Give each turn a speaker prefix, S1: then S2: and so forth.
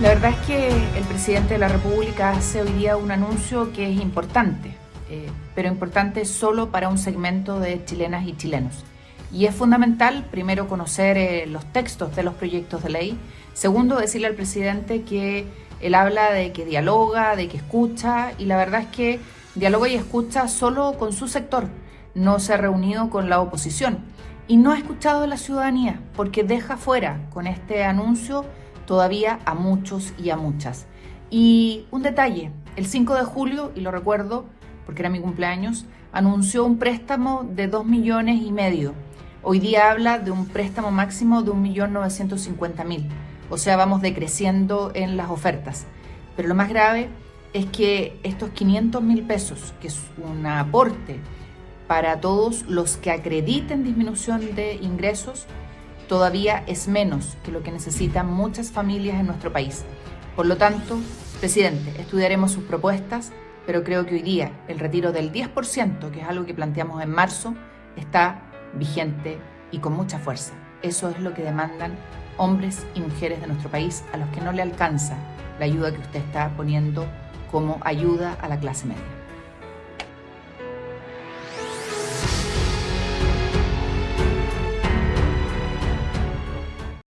S1: La verdad es que el presidente de la República hace hoy día un anuncio que es importante, eh, pero importante solo para un segmento de chilenas y chilenos. Y es fundamental, primero, conocer eh, los textos de los proyectos de ley. Segundo, decirle al presidente que él habla de que dialoga, de que escucha, y la verdad es que dialoga y escucha solo con su sector. No se ha reunido con la oposición y no ha escuchado a la ciudadanía, porque deja fuera con este anuncio todavía a muchos y a muchas. Y un detalle, el 5 de julio, y lo recuerdo porque era mi cumpleaños, anunció un préstamo de 2 millones y medio. Hoy día habla de un préstamo máximo de 1.950.000. O sea, vamos decreciendo en las ofertas. Pero lo más grave es que estos 500 mil pesos, que es un aporte para todos los que acrediten disminución de ingresos, todavía es menos que lo que necesitan muchas familias en nuestro país. Por lo tanto, presidente, estudiaremos sus propuestas, pero creo que hoy día el retiro del 10%, que es algo que planteamos en marzo, está vigente y con mucha fuerza. Eso es lo que demandan hombres y mujeres de nuestro país a los que no le alcanza la ayuda que usted está poniendo como ayuda a la clase media.